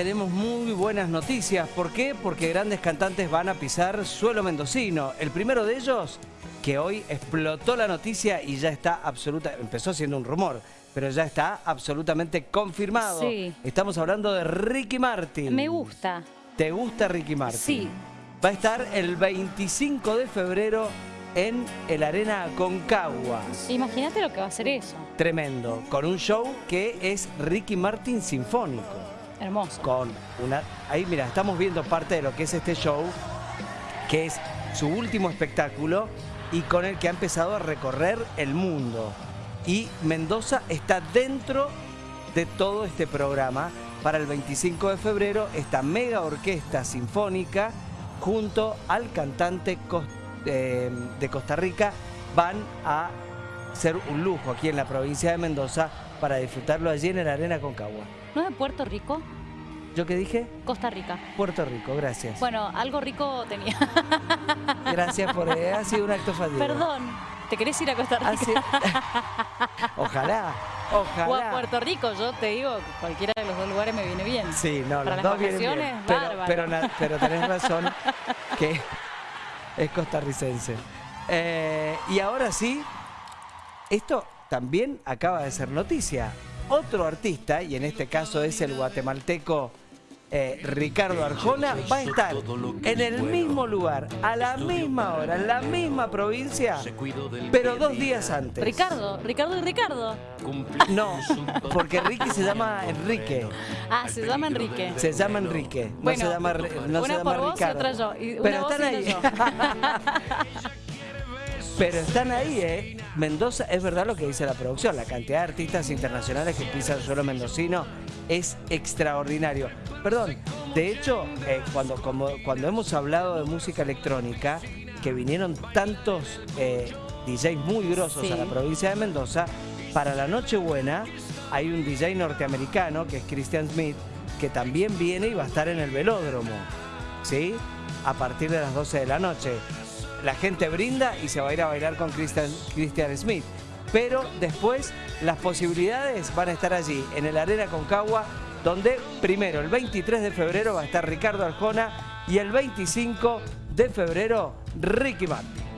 Tenemos muy buenas noticias. ¿Por qué? Porque grandes cantantes van a pisar suelo mendocino. El primero de ellos, que hoy explotó la noticia y ya está absoluta, empezó siendo un rumor, pero ya está absolutamente confirmado. Sí. Estamos hablando de Ricky Martin. Me gusta. ¿Te gusta Ricky Martin? Sí. Va a estar el 25 de febrero en el Arena Concagua. Imagínate lo que va a ser eso. Tremendo, con un show que es Ricky Martin Sinfónico. Hermoso. con una... Ahí, mira, estamos viendo parte de lo que es este show, que es su último espectáculo y con el que ha empezado a recorrer el mundo. Y Mendoza está dentro de todo este programa para el 25 de febrero, esta mega orquesta sinfónica junto al cantante eh, de Costa Rica van a ser un lujo aquí en la provincia de Mendoza para disfrutarlo allí en el Arena Concagua. ¿No es de Puerto Rico? ¿Yo qué dije? Costa Rica. Puerto Rico, gracias. Bueno, algo rico tenía. Gracias por... eh, ha sido un acto fallido. Perdón. ¿Te querés ir a Costa Ha Rica? sido- Ojalá, ojalá. O a Puerto Rico, yo te digo, cualquiera de los dos lugares me viene bien. Sí, no, Para los las dos vienen bien. Pero, pero, na- pero tenés razón que es costarricense. Eh, y ahora sí, esto también acaba de ser noticia. Otro artista, y en este caso es el guatemalteco eh, Ricardo Arjona, va a estar en el mismo lugar, a la misma hora, en la misma provincia, pero dos días antes. Ricardo, Ricardo y Ricardo. No, porque Ricky se llama Enrique. Ah, se llama Enrique. Se llama Enrique. No Bueno, se llama, no se una llama por vos y otra yo, y una Pero vos están y ahí. Pero están ahí, ¿eh? Mendoza, es verdad lo que dice la producción. La cantidad de artistas internacionales que pisan el suelo mendocino es extraordinario. Perdón, de hecho, eh, cuando, como- cuando hemos hablado de música electrónica, que vinieron tantos eh, DJs muy grosos Sí. a la provincia de Mendoza, para la Nochebuena hay un DJ norteamericano que es Christian Smith, que también viene y va a estar en el velódromo, ¿sí? A partir de las 12 de la noche. La gente brinda y se va a ir a bailar con Christian, Smith. Pero después las posibilidades van a estar allí, en el Arena Concagua, donde primero el 23 de febrero va a estar Ricardo Arjona y el 25 de febrero Ricky Martin.